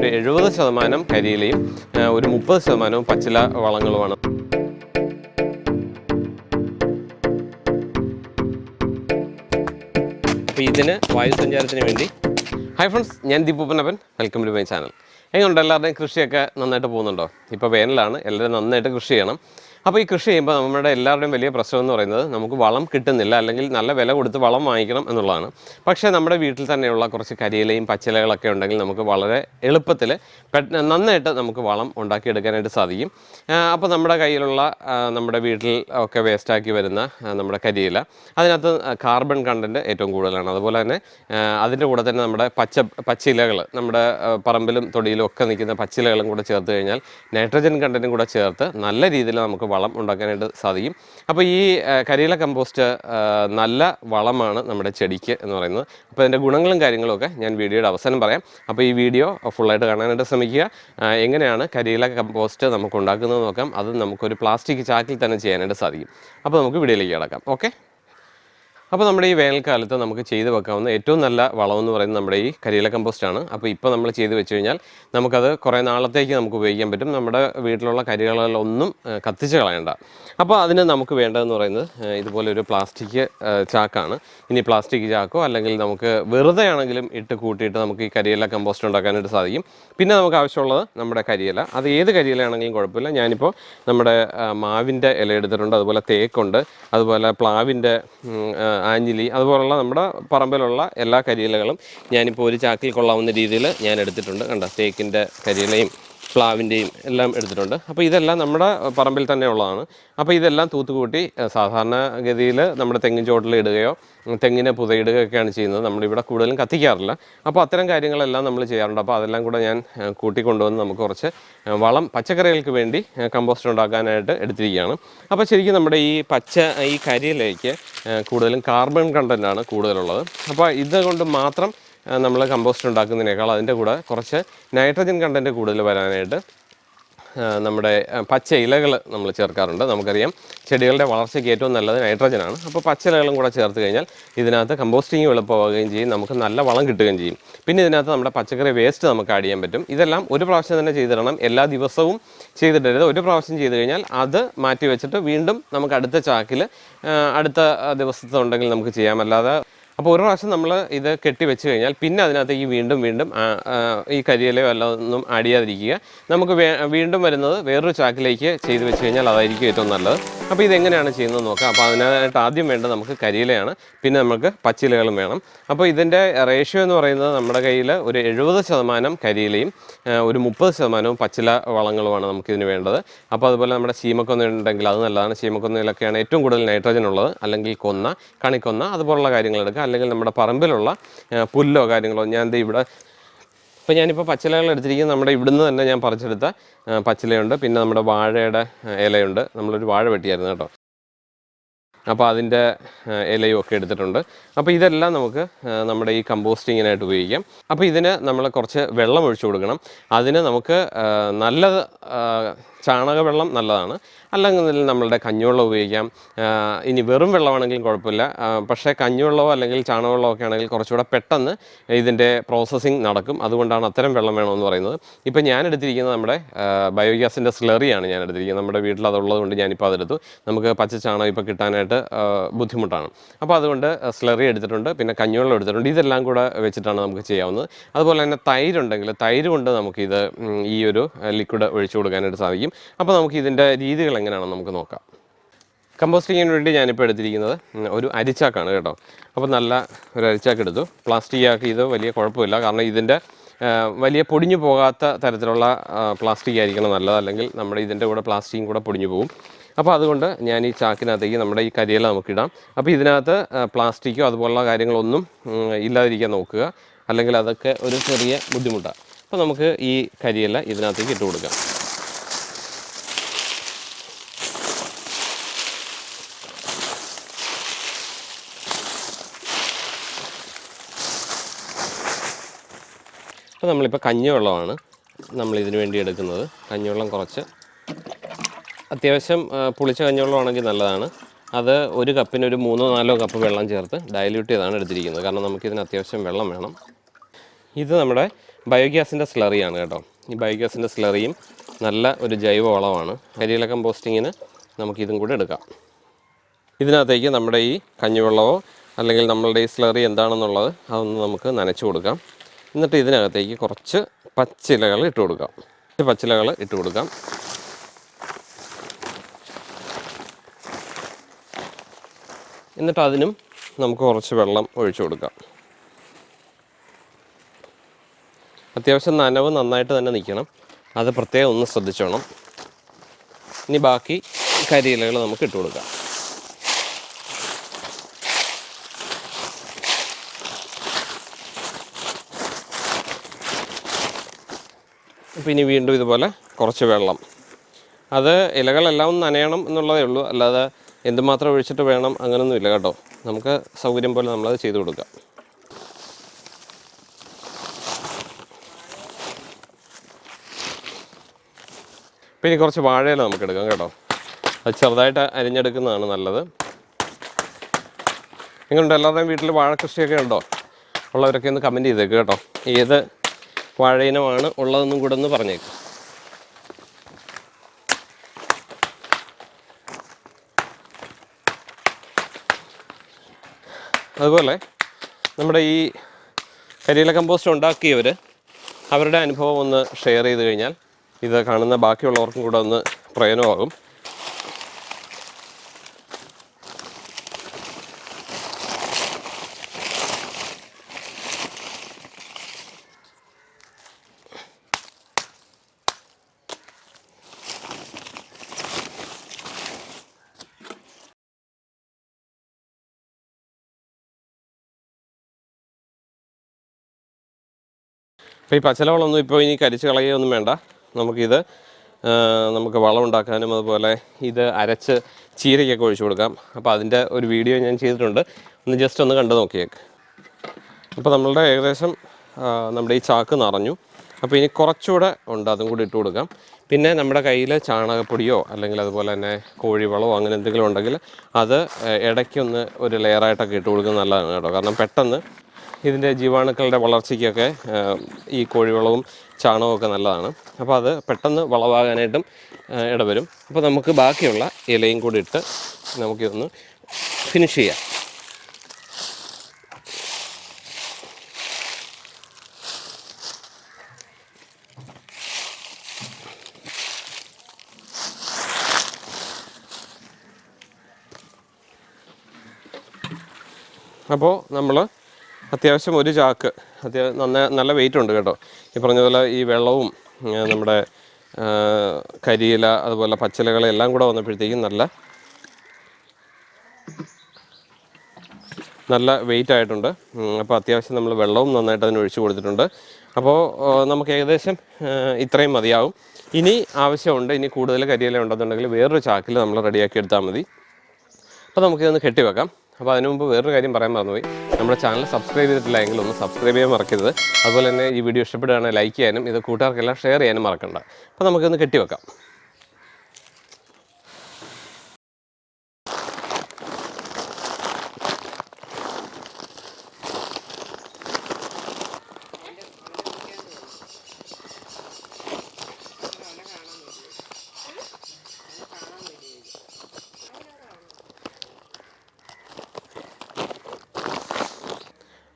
ഒരു എഴുപത് ശതമാനം കരിയിലയും ഒരു മുപ്പത് ശതമാനവും പച്ചില വളങ്ങളുമാണ്. അപ്പോൾ ഇതിന് വായുസഞ്ചാരത്തിന് വേണ്ടി. ഹായ് ഫ്രണ്ട്സ് ഞാൻ ദീപുപ്പനപ്പൻ വെൽക്കം ടു മൈ ചാനൽ എങ്ങനെയുണ്ട് എല്ലാവരുടെയും കൃഷിയൊക്കെ നന്നായിട്ട് പോകുന്നുണ്ടോ? ഇപ്പോൾ വേനലാണ് എല്ലാവരും നന്നായിട്ട് കൃഷി ചെയ്യണം. അപ്പോൾ ഈ കൃഷി ചെയ്യുമ്പോൾ നമ്മുടെ എല്ലാവരുടെയും വലിയ പ്രശ്നം എന്ന് പറയുന്നത് നമുക്ക് വളം കിട്ടുന്നില്ല അല്ലെങ്കിൽ നല്ല വില കൊടുത്ത് വളം വാങ്ങിക്കണം എന്നുള്ളതാണ്. പക്ഷേ നമ്മുടെ വീട്ടിൽ തന്നെയുള്ള കുറച്ച് കരിയിലയും പച്ചിലകളൊക്കെ ഉണ്ടെങ്കിൽ നമുക്ക് വളരെ എളുപ്പത്തിൽ നന്നായിട്ട് നമുക്ക് വളം ഉണ്ടാക്കിയെടുക്കാനായിട്ട് സാധിക്കും. അപ്പോൾ നമ്മുടെ കയ്യിലുള്ള നമ്മുടെ വീട്ടിൽ ഒക്കെ വേസ്റ്റാക്കി വരുന്ന നമ്മുടെ കരിയില അതിനകത്ത് കാർബൺ കണ്ടന്റ് ഏറ്റവും കൂടുതലാണ്. അതുപോലെ തന്നെ അതിന്റെ കൂടെ തന്നെ നമ്മുടെ പച്ച പച്ചിലകൾ നമ്മുടെ പറമ്പിലും തൊടിയിലും ഒക്കെ നിൽക്കുന്ന പച്ചിലകളും കൂടെ ചേർത്ത് കഴിഞ്ഞാൽ നൈട്രജൻ കണ്ടന്റും കൂടെ ചേർത്ത് നല്ല രീതിയിൽ നമുക്ക് വളം ഉണ്ടാക്കാനായിട്ട് സാധിക്കും. അപ്പോൾ ഈ കരിയില കമ്പോസ്റ്റ് നല്ല വളമാണ് നമ്മുടെ ചെടിക്ക് എന്ന് പറയുന്നത്. അപ്പോൾ അതിന്റെ ഗുണങ്ങളും കാര്യങ്ങളും ഒക്കെ ഞാൻ വീഡിയോയുടെ അവസാനം പറയാം. അപ്പോൾ ഈ വീഡിയോ ഫുള്ളായിട്ട് കാണാനായിട്ട് ശ്രമിക്കുക. എങ്ങനെയാണ് കരിയില കമ്പോസ്റ്റ് നമുക്ക് ഉണ്ടാക്കുന്നത് നോക്കാം. അത് നമുക്കൊരു പ്ലാസ്റ്റിക് ചാക്കിൽ തന്നെ ചെയ്യാനായിട്ട് സാധിക്കും. അപ്പോൾ നമുക്ക് വീഡിയോയിലേക്ക് കിടക്കാം. ഓക്കെ? അപ്പോൾ നമ്മുടെ ഈ വേനൽക്കാലത്ത് നമുക്ക് ചെയ്ത് വെക്കാവുന്ന ഏറ്റവും നല്ല വളമെന്ന് പറയുന്നത് നമ്മുടെ ഈ കരിയില കമ്പോസ്റ്റാണ് അപ്പോൾ ഇപ്പോൾ നമ്മൾ ചെയ്ത് വെച്ച് കഴിഞ്ഞാൽ നമുക്കത് കുറേ നാളത്തേക്ക് നമുക്ക് ഉപയോഗിക്കാൻ പറ്റും. നമ്മുടെ വീട്ടിലുള്ള കരികളൊന്നും ഏഹ്, കത്തിച്ച് കളയണ്ട. അപ്പോൾ അതിന് നമുക്ക് വേണ്ടതെന്ന് പറയുന്നത് ഇതുപോലെ ഒരു പ്ലാസ്റ്റിക് ചാക്കാണ്. ഇനി പ്ലാസ്റ്റിക് ചാക്കോ അല്ലെങ്കിൽ നമുക്ക് വെറുതെ ആണെങ്കിലും ഇട്ട് കൂട്ടിയിട്ട് നമുക്ക് ഈ കരിയില കമ്പോസ്റ്റ് ഉണ്ടാക്കാനായിട്ട് സാധിക്കും. പിന്നെ നമുക്ക് ആവശ്യമുള്ളത് നമ്മുടെ കരിയില. അത് ഏത് കരിയിലയാണെങ്കിലും കുഴപ്പമില്ല. ഞാനിപ്പോൾ നമ്മുടെ മാവിന്റെ ഇല എടുത്തിട്ടുണ്ട്. അതുപോലെ തേക്കുണ്ട്. അതുപോലെ പ്ലാവിന്റെ ആഞ്ഞിലി അതുപോലുള്ള നമ്മുടെ പറമ്പിലുള്ള എല്ലാ കരിയിലകളും ഞാനിപ്പോൾ ഒരു ചാക്കിൽ കൊള്ളാവുന്ന രീതിയിൽ ഞാൻ എടുത്തിട്ടുണ്ട് കണ്ട തേക്കിന്റെ കരിയിലയും പ്ലാവിന്റെയും എല്ലാം എടുത്തിട്ടുണ്ട്. അപ്പോൾ ഇതെല്ലാം നമ്മുടെ പറമ്പിൽ തന്നെ ഉള്ളതാണ്. അപ്പോൾ ഇതെല്ലാം തൂത്തുകൂട്ടി സാധാരണ സാധാരണഗതിയിൽ നമ്മുടെ തെങ്ങിൻ ചോട്ടിൽ ഇടുകയോ തെങ്ങിനെ പുതയിടുകയൊക്കെയാണ് ചെയ്യുന്നത്. നമ്മളിവിടെ കൂടുതലും കത്തിക്കാറില്ല. അപ്പോൾ അത്തരം കാര്യങ്ങളെല്ലാം നമ്മൾ ചെയ്യാറുണ്ട്. അപ്പോൾ അതെല്ലാം കൂടെ ഞാൻ കൂട്ടിക്കൊണ്ടുവന്ന് നമുക്ക് കുറച്ച് വളം പച്ചക്കറികൾക്ക് വേണ്ടി കമ്പോസ്റ്റ് ഉണ്ടാക്കാനായിട്ട് എടുത്തിരിക്കുകയാണ്. അപ്പോൾ ശരിക്കും നമ്മുടെ ഈ പച്ച ഈ കരിയിലേക്ക് കൂടുതലും കാർബൺ കണ്ടന്റാണ് കൂടുതലുള്ളത്. അപ്പോൾ ഇതുകൊണ്ട് മാത്രം നമ്മൾ കമ്പോസ്റ്റ് ഉണ്ടാക്കുന്നതിനേക്കാൾ അതിന്റെ കൂടെ കുറച്ച് നൈട്രജൻ കണ്ടന്റ് കൂടുതൽ വരാനായിട്ട് നമ്മുടെ പച്ച ഇലകൾ നമ്മൾ ചേർക്കാറുണ്ട്. നമുക്കറിയാം ചെടികളുടെ വളർച്ചയ്ക്ക് ഏറ്റവും നല്ലത് നൈട്രജനാണ് അപ്പോൾ പച്ച ഇലകളും കൂടെ ചേർത്ത് കഴിഞ്ഞാൽ ഇതിനകത്ത് കമ്പോസ്റ്റിങ് എളുപ്പമാവുകയും ചെയ്യും. നമുക്ക് നല്ല വളം കിട്ടുകയും ചെയ്യും. പിന്നെ ഇതിനകത്ത് നമ്മുടെ പച്ചക്കറി വേസ്റ്റ് നമുക്ക് ആഡ് ചെയ്യാൻ പറ്റും. ഇതെല്ലാം ഒരു പ്രാവശ്യം തന്നെ ചെയ്തിടണം. എല്ലാ ദിവസവും ചെയ്തിടരുത്. ഒരു പ്രാവശ്യം ചെയ്ത് കഴിഞ്ഞാൽ അത് മാറ്റി വെച്ചിട്ട് വീണ്ടും നമുക്ക് അടുത്ത ചാക്കിൽ അടുത്ത ദിവസത്തുണ്ടെങ്കിൽ നമുക്ക് ചെയ്യാം. അല്ലാതെ അപ്പോൾ ഒരു പ്രാവശ്യം നമ്മൾ ഇത് കെട്ടി വെച്ച് കഴിഞ്ഞാൽ പിന്നെ അതിനകത്തേക്ക് വീണ്ടും വീണ്ടും ഈ കരിയിലയോ എല്ലാം ഒന്നും ചെയ്യാതിരിക്കുക. നമുക്ക് വീണ്ടും വരുന്നത് വേറൊരു ചാക്കിലേക്ക് ചെയ്ത് വെച്ച് കഴിഞ്ഞാൽ അതായിരിക്കും ഏറ്റവും നല്ലത്. അപ്പോൾ ഇതെങ്ങനെയാണ് ചെയ്യുന്നത് നോക്കാം. അപ്പോൾ അതിനായിട്ട് ആദ്യം വേണ്ടത് നമുക്ക് കരിയിലയാണ് പിന്നെ നമുക്ക് പച്ചിലകളും വേണം. അപ്പോൾ ഇതിന്റെ റേഷ്യോ എന്ന് പറയുന്നത് നമ്മുടെ കയ്യിൽ ഒരു എഴുപത് ശതമാനം കരിയിലയും ഒരു മുപ്പത് ശതമാനവും പച്ചില വളങ്ങളുമാണ് നമുക്കിതിന് വേണ്ടത്. അപ്പോൾ അതുപോലെ നമ്മുടെ ചീമക്കൊന്ന ഉണ്ടെങ്കിൽ അത് നല്ലതാണ്. ചീമക്കൊന്നയിലൊക്കെയാണ് ഏറ്റവും കൂടുതൽ നൈട്രജൻ ഉള്ളത്. അല്ലെങ്കിൽ കൊന്ന കണിക്കൊന്ന അതുപോലുള്ള കാര്യങ്ങൾ എടുക്കുക. അല്ലെങ്കിൽ നമ്മുടെ പറമ്പിലുള്ള പുല്ലോ കാര്യങ്ങളോ ഞാൻ ദേ ഇവിടെ ഇപ്പോൾ ഞാനിപ്പോൾ പച്ചിലകൾ എടുത്തിരിക്കുന്നത് നമ്മുടെ ഇവിടുന്ന് തന്നെ ഞാൻ പറിച്ചെടുത്ത പച്ചിലയുണ്ട്. പിന്നെ നമ്മുടെ വാഴയുടെ ഇലയുണ്ട്. നമ്മളൊരു വാഴ വെട്ടിയായിരുന്നു കേട്ടോ. അപ്പോൾ അതിന്റെ ഇലയും ഒക്കെ എടുത്തിട്ടുണ്ട്. അപ്പോൾ ഇതെല്ലാം നമുക്ക് നമ്മുടെ ഈ കമ്പോസ്റ്റിങ്ങിനായിട്ട് ഉപയോഗിക്കാം. അപ്പോൾ ഇതിന് നമ്മൾ കുറച്ച് വെള്ളം ഒഴിച്ചു കൊടുക്കണം. അതിന് നമുക്ക് നല്ല ചാണകവെള്ളം നല്ലതാണ്. അല്ലെങ്കിൽ നമ്മളുടെ കഞ്ഞിവെള്ളം ഉപയോഗിക്കാം. ഇനി വെറും വെള്ളമാണെങ്കിലും കുഴപ്പമില്ല. പക്ഷേ കഞ്ഞിവെള്ളമോ അല്ലെങ്കിൽ ചാണകവെള്ളമോ ഒക്കെ ആണെങ്കിൽ കുറച്ചുകൂടെ പെട്ടെന്ന് ഇതിന്റെ പ്രോസസ്സിങ് നടക്കും. അതുകൊണ്ടാണ് അത്തരം വെള്ളം വേണമെന്ന് പറയുന്നത്. ഇപ്പം ഞാൻ എടുത്തിരിക്കുന്നത് നമ്മുടെ ബയോഗ്യാസിന്റെ സ്ലറിയാണ് ഞാൻ എടുത്തിരിക്കുന്നത്. നമ്മുടെ വീട്ടിൽ അതുള്ളത് കൊണ്ട് ഞാനിപ്പോൾ അതെടുത്തു. നമുക്ക് പച്ച ചാണകം ഇപ്പോൾ കിട്ടാനായിട്ട് ബുദ്ധിമുട്ടാണ്. അപ്പോൾ അതുകൊണ്ട് സ്ലറി എടുത്തിട്ടുണ്ട്. പിന്നെ കഞ്ഞിവെള്ളം എടുത്തിട്ടുണ്ട്. ഇതെല്ലാം കൂടെ വെച്ചിട്ടാണ് നമുക്ക് ചെയ്യാവുന്നത്. അതുപോലെ തന്നെ തൈരുണ്ടെങ്കിൽ തൈര് കൊണ്ട് നമുക്കിത് ഈ ഒരു ലിക്വിഡ് ഒഴിച്ചു കൊടുക്കാനായിട്ട് സാധിക്കും. അപ്പോൾ നമുക്ക് ഇതിന്റെ രീതികൾ എങ്ങനെയാണെന്ന് നമുക്ക് നോക്കാം. കമ്പോസ്റ്റിങ്ങിന് വേണ്ടി ഞാനിപ്പോൾ എടുത്തിരിക്കുന്നത് ഒരു അരിച്ചാക്കാണ് കേട്ടോ. അപ്പോൾ നല്ല ഒരു അരിച്ചാക്ക് എടുത്തു. പ്ലാസ്റ്റിക് ആക്കി ഇത് വലിയ കുഴപ്പമില്ല. കാരണം ഇതിന്റെ വലിയ പൊടിഞ്ഞു പോകാത്ത തരത്തിലുള്ള പ്ലാസ്റ്റിക് ആയിരിക്കണം നല്ലത്. അല്ലെങ്കിൽ നമ്മുടെ ഇതിന്റെ കൂടെ പ്ലാസ്റ്റിക്കും കൂടെ പൊടിഞ്ഞു പോകും. അപ്പോൾ അതുകൊണ്ട് ഞാൻ ഈ ചാക്കിനകത്തേക്ക് നമ്മുടെ ഈ കരിയില നമുക്കിടാം അപ്പോൾ ഇതിനകത്ത് പ്ലാസ്റ്റിക്കോ അതുപോലുള്ള കാര്യങ്ങളൊന്നും ഇല്ലാതിരിക്കാൻ നോക്കുക. അല്ലെങ്കിൽ അതൊക്കെ ഒരു ചെറിയ ബുദ്ധിമുട്ടാണ് അപ്പോൾ നമുക്ക് ഈ കരിയില ഇതിനകത്തേക്ക് ഇട്ട് കൊടുക്കാം. അപ്പോൾ നമ്മളിപ്പോൾ കഞ്ഞിവെള്ളമാണ് നമ്മൾ ഇതിന് വേണ്ടി എടുക്കുന്നത്. കഞ്ഞിവെള്ളം കുറച്ച്. അത്യാവശ്യം പുളിച്ച കഞ്ഞിവെള്ളമാണെങ്കിൽ നല്ലതാണ്. അത് ഒരു കപ്പിന് ഒരു മൂന്നോ നാലോ കപ്പ് വെള്ളം ചേർത്ത് ഡയല്യൂട്ട് ചെയ്താണ് എടുത്തിരിക്കുന്നത്. കാരണം നമുക്കിതിന് അത്യാവശ്യം വെള്ളം വേണം. ഇത് നമ്മുടെ ബയോഗ്യാസിന്റെ സ്ലറിയാണ് കേട്ടോ. ഈ ബയോഗ്യാസിന്റെ സ്ലറിയും നല്ല ഒരു ജൈവ വളമാണ്. കരിയില കമ്പോസ്റ്റിങ്ങിന് നമുക്കിതും കൂടെ എടുക്കാം. ഇതിനകത്തേക്ക് നമ്മുടെ ഈ കഞ്ഞിവെള്ളമോ അല്ലെങ്കിൽ നമ്മളുടെ ഈ സ്ലറി എന്താണെന്നുള്ളത് അതൊന്ന് നമുക്ക് നനച്ചു കൊടുക്കാം. എന്നിട്ട് ഇതിനകത്തേക്ക് കുറച്ച് പച്ചിലകൾ ഇട്ട് കൊടുക്കാം. കുറച്ച് പച്ചിലകൾ ഇട്ട് കൊടുക്കാം. എന്നിട്ട് അതിനും നമുക്ക് കുറച്ച് വെള്ളം ഒഴിച്ചു കൊടുക്കാം. അത്യാവശ്യം നനവ് നന്നായിട്ട് തന്നെ നിൽക്കണം. അത് പ്രത്യേകം ഒന്ന് ശ്രദ്ധിച്ചോണം. ഇനി ബാക്കി കരിയിലകൾ നമുക്ക് ഇട്ട് കൊടുക്കാം. ഇനി വീണ്ടും ഇതുപോലെ കുറച്ച് വെള്ളം. അത് ഇലകളെല്ലാം നനയണം എന്നുള്ളതേ ഉള്ളൂ. അല്ലാതെ എന്തുമാത്രം ഒഴിച്ചിട്ട് വേണം അങ്ങനൊന്നുമില്ല കേട്ടോ. നമുക്ക് സൗകര്യം പോലെ നമ്മളത് ചെയ്തു കൊടുക്കാം. പിന്നെ കുറച്ച് വാഴയില നമുക്ക് എടുക്കാം കേട്ടോ. അത് ചെറുതായിട്ട് അരിഞ്ഞെടുക്കുന്നതാണ് നല്ലത്. നിങ്ങളുണ്ട് എല്ലാവരുടെയും വീട്ടിൽ വാഴ കൃഷിയൊക്കെ ഉണ്ടോ? ഉള്ളവരൊക്കെ ഒന്ന് കമന്റ് ചെയ്തേക്ക് കേട്ടോ. ഏത് വാഴയിനമാണ് ഉള്ളതെന്നും കൂടെ ഒന്ന് പറഞ്ഞേക്കും. അതുപോലെ നമ്മുടെ ഈ കരിയില കമ്പോസ്റ്റ് ഉണ്ടാക്കിയവർ അവരുടെ അനുഭവം ഒന്ന് ഷെയർ ചെയ്ത് കഴിഞ്ഞാൽ ഇത് കാണുന്ന ബാക്കിയുള്ളവർക്കും കൂടെ ഒന്ന് പ്രയോജനമാകും. അപ്പോൾ ഈ പച്ചിലവളൊന്നും ഇപ്പോൾ ഇനി കരിച്ച് കളയുകയൊന്നും വേണ്ട. നമുക്കിത് നമുക്ക് വളം ഉണ്ടാക്കാനും അതുപോലെ ഇത് അരച്ച് ചീരയ്ക്കൊക്കെ ഒഴിച്ചു കൊടുക്കാം. അപ്പോൾ അതിന്റെ ഒരു വീഡിയോ ഞാൻ ചെയ്തിട്ടുണ്ട്. ഒന്ന് ജസ്റ്റ് ഒന്ന് കണ്ടു നോക്കിയേക്ക്. അപ്പോൾ നമ്മളുടെ ഏകദേശം നമ്മുടെ ഈ ചാക്ക് നിറഞ്ഞു. അപ്പോൾ ഇനി കുറച്ചുകൂടെ ഉണ്ട് അതും കൂടി ഇട്ട് കൊടുക്കാം. പിന്നെ നമ്മുടെ കയ്യിൽ ചാണകപ്പൊടിയോ അല്ലെങ്കിൽ അതുപോലെ തന്നെ കോഴിവളമോ അങ്ങനെ എന്തെങ്കിലും ഉണ്ടെങ്കിൽ അത് ഇടയ്ക്കൊന്ന് ഒരു ലെയറായിട്ടൊക്കെ ഇട്ട് കൊടുക്കുന്നത് നല്ലതാണ് കേട്ടോ. കാരണം പെട്ടെന്ന് ഇതിന്റെ ജീവാണുക്കളുടെ വളർച്ചയ്ക്കൊക്കെ ഈ കോഴിവളവും ചാണകവും ഒക്കെ നല്ലതാണ്. അപ്പോൾ അത് പെട്ടെന്ന് വളവാകാനായിട്ടും ഇടവരും. അപ്പോൾ നമുക്ക് ബാക്കിയുള്ള ഇലയും കൂടി ഇട്ട് നമുക്കിതൊന്ന് ഫിനിഷ് ചെയ്യാം. അപ്പോൾ നമ്മൾ അത്യാവശ്യം ഒരു ചാക്ക് അത്യാവശ്യം നന്ന നല്ല വെയിറ്റ് ഉണ്ട് കേട്ടോ. ഈ പറഞ്ഞതുപോലെ ഈ വെള്ളവും നമ്മുടെ കരിയില അതുപോലെ പച്ചിലകൾ എല്ലാം കൂടെ വന്നപ്പോഴത്തേക്കും നല്ല നല്ല വെയിറ്റ് ആയിട്ടുണ്ട്. അപ്പോൾ അത്യാവശ്യം നമ്മൾ വെള്ളവും നന്നായിട്ട് അതിന് ഒഴിച്ചു കൊടുത്തിട്ടുണ്ട്. അപ്പോൾ നമുക്ക് ഏകദേശം ഇത്രയും മതിയാവും. ഇനി ആവശ്യമുണ്ട് ഇനി കൂടുതൽ കരിയില ഉണ്ടെന്നുണ്ടെങ്കിൽ വേറൊരു ചാക്കിൽ നമ്മൾ റെഡിയാക്കി എടുത്താൽ മതി. അപ്പോൾ നമുക്കിതൊന്ന് കെട്ടിവെക്കാം. അപ്പോൾ അതിനു മുമ്പ് വേറൊരു കാര്യം പറയാൻ മറന്നുപോയി. നമ്മുടെ ചാനൽ സബ്സ്ക്രൈബ് ചെയ്തിട്ടില്ല എങ്കിൽ ഒന്ന് സബ്സ്ക്രൈബ് ചെയ്യാൻ മറക്കരുത്. അതുപോലെ തന്നെ ഈ വീഡിയോ ഇഷ്ടപ്പെടുകയാണെങ്കിൽ ലൈക്ക് ചെയ്യാനും ഇത് കൂട്ടുകാർക്കെല്ലാം ഷെയർ ചെയ്യാനും മറക്കണ്ട. അപ്പോൾ നമുക്കൊന്ന് കെട്ടിവെക്കാം.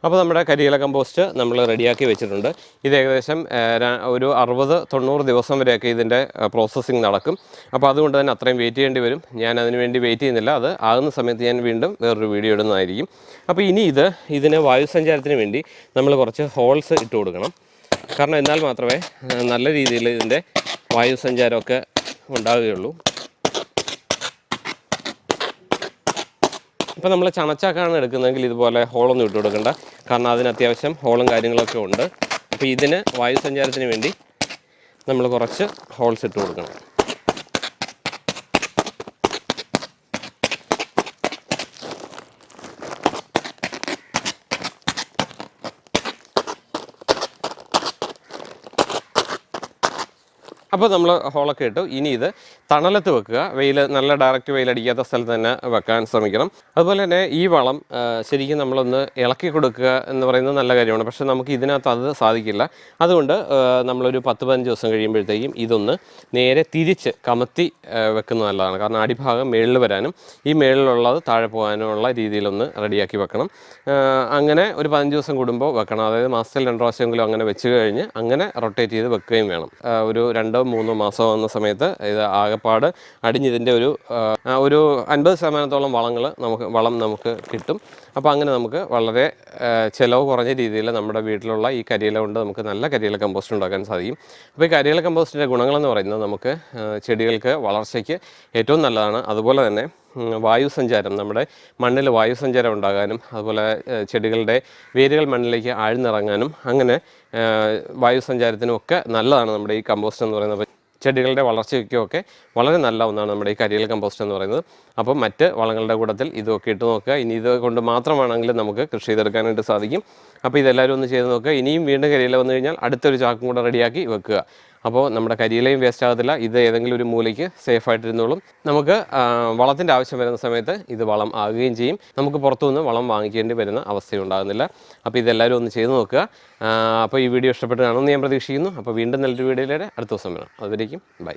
അപ്പോൾ നമ്മുടെ കരിയില കമ്പോസ്റ്റ് നമ്മൾ റെഡിയാക്കി വെച്ചിട്ടുണ്ട്. ഇത് ഏകദേശം ഒരു അറുപത് തൊണ്ണൂറ് ദിവസം വരെയൊക്കെ ഇതിന്റെ പ്രോസസ്സിങ് നടക്കും. അപ്പോൾ അതുകൊണ്ട് തന്നെ അത്രയും വെയിറ്റ് ചെയ്യേണ്ടി വരും. ഞാൻ അതിന് വേണ്ടി വെയിറ്റ് ചെയ്യുന്നില്ല. അത് ആകുന്ന സമയത്ത് ഞാൻ വീണ്ടും വേറൊരു വീഡിയോ ഇടുന്നതായിരിക്കും. അപ്പോൾ ഇനി ഇത് ഇതിന് വായുസഞ്ചാരത്തിന് വേണ്ടി നമ്മൾ കുറച്ച് ഹോൾസ് ഇട്ട് കൊടുക്കണം. കാരണം എന്നാൽ മാത്രമേ നല്ല രീതിയിൽ ഇതിന്റെ വായുസഞ്ചാരമൊക്കെ ഉണ്ടാവുകയുള്ളൂ. ഇപ്പോൾ നമ്മൾ ചണച്ചാക്കാണ് എടുക്കുന്നതെങ്കിൽ ഇതുപോലെ ഹോളൊന്നും ഇട്ട് കൊടുക്കണ്ട. കാരണം അതിന് അത്യാവശ്യം ഹോളും കാര്യങ്ങളൊക്കെ ഉണ്ട്. അപ്പോൾ ഇതിന് വായുസഞ്ചാരത്തിന് വേണ്ടി നമ്മൾ കുറച്ച് ഹോൾസ് ഇട്ട് കൊടുക്കണം. അപ്പോൾ നമ്മൾ ഹോളൊക്കെ ഇട്ടു. ഇനി ഇത് തണലത്ത് വെക്കുക. വെയിൽ നല്ല ഡയറക്റ്റ് വെയിലടിക്കാത്ത സ്ഥലത്ത് തന്നെ വെക്കാൻ ശ്രമിക്കണം. അതുപോലെ തന്നെ ഈ വളം ശരിക്കും നമ്മളൊന്ന് ഇളക്കി കൊടുക്കുക എന്ന് പറയുന്നത് നല്ല കാര്യമാണ്. പക്ഷേ നമുക്ക് ഇതിനകത്ത് അത് സാധിക്കില്ല. അതുകൊണ്ട് നമ്മളൊരു പത്ത് പതിനഞ്ച് ദിവസം കഴിയുമ്പോഴത്തേക്കും ഇതൊന്ന് നേരെ തിരിച്ച് കമത്തി വെക്കുന്ന വെക്കുന്നത് നല്ലതാണ്. കാരണം അടിഭാഗം മേളിൽ വരാനും ഈ മേളിലുള്ളത് താഴെ പോകാനുമുള്ള രീതിയിലൊന്ന് റെഡിയാക്കി വെക്കണം. അങ്ങനെ ഒരു പതിനഞ്ച് ദിവസം കൂടുമ്പോൾ വെക്കണം. അതായത് മാസത്തിൽ രണ്ട് പ്രാവശ്യമെങ്കിലും അങ്ങനെ വെച്ച് കഴിഞ്ഞ് അങ്ങനെ റൊട്ടേറ്റ് ചെയ്ത് വെക്കുകയും വേണം. ഒരു രണ്ടോ മൂന്നോ മാസം വന്ന സമയത്ത് ഇത് ആകെപ്പാട് അടിഞ്ഞിതിന്റെ ഒരു ഒരു അൻപത് ശതമാനത്തോളം വളങ്ങൾ നമുക്ക് വളം നമുക്ക് കിട്ടും. അപ്പോൾ അങ്ങനെ നമുക്ക് വളരെ ചിലവ് കുറഞ്ഞ രീതിയിൽ നമ്മുടെ വീട്ടിലുള്ള ഈ കരിയില കൊണ്ട് നമുക്ക് നല്ല കരിയില കമ്പോസ്റ്റ് ഉണ്ടാക്കാൻ സാധിക്കും. അപ്പോൾ ഈ കരിയില കമ്പോസ്റ്റിന്റെ ഗുണങ്ങളെന്ന് പറയുന്നത് നമുക്ക് ചെടികൾക്ക് വളർച്ചയ്ക്ക് ഏറ്റവും നല്ലതാണ്. അതുപോലെ തന്നെ ഉം, വായു സഞ്ചാരം നമ്മുടെ മണ്ണിൽ വായുസഞ്ചാരം ഉണ്ടാകാനും അതുപോലെ ചെടികളുടെ വേരുകൾ മണ്ണിലേക്ക് ആഴ്ന്നിറങ്ങാനും അങ്ങനെ വായുസഞ്ചാരത്തിനും വായു ഒക്കെ നല്ലതാണ് നമ്മുടെ ഈ കമ്പോസ്റ്റ് എന്ന് പറയുന്നത്. ചെടികളുടെ വളർച്ചയ്ക്കുമൊക്കെ വളരെ നല്ല ഒന്നാണ് നമ്മുടെ ഈ കരിയൽ കമ്പോസ്റ്റ് എന്ന് പറയുന്നത്. അപ്പം മറ്റ് വളങ്ങളുടെ കൂട്ടത്തിൽ ഇതൊക്കെ ഇട്ട് നോക്കുക. ഇനി ഇത് കൊണ്ട് മാത്രമാണെങ്കിലും നമുക്ക് കൃഷി ചെയ്തെടുക്കാനായിട്ട് സാധിക്കും. അപ്പോൾ ഇതെല്ലാവരും ഒന്ന് ചെയ്ത് നോക്കുക. ഇനിയും വീണ്ടും കരിയില വന്നു കഴിഞ്ഞാൽ അടുത്തൊരു ചാക്കും കൂടെ റെഡിയാക്കി വെക്കുക. അപ്പോൾ നമ്മുടെ കരിയിലയും വേസ്റ്റ് ആകത്തില്ല. ഇത് ഏതെങ്കിലും ഒരു മൂലയ്ക്ക് സേഫ് ആയിട്ടിരുന്നോളും. നമുക്ക് വളത്തിന്റെ ആവശ്യം വരുന്ന സമയത്ത് ഇത് വളം ആകുകയും ചെയ്യും. നമുക്ക് പുറത്തുനിന്ന് വളം വാങ്ങിക്കേണ്ടി വരുന്ന അവസ്ഥയുണ്ടാകുന്നില്ല അപ്പോൾ ഇതെല്ലാവരും ഒന്ന് ചെയ്ത് നോക്കുക. അപ്പോൾ ഈ വീഡിയോ ഇഷ്ടപ്പെട്ട് കാണുമെന്ന് ഞാൻ പ്രതീക്ഷിക്കുന്നു. അപ്പോൾ വീണ്ടും നല്ലൊരു വീഡിയോയിലൂടെ അടുത്ത ദിവസം വരാം. അതുവരേക്കും ബൈ.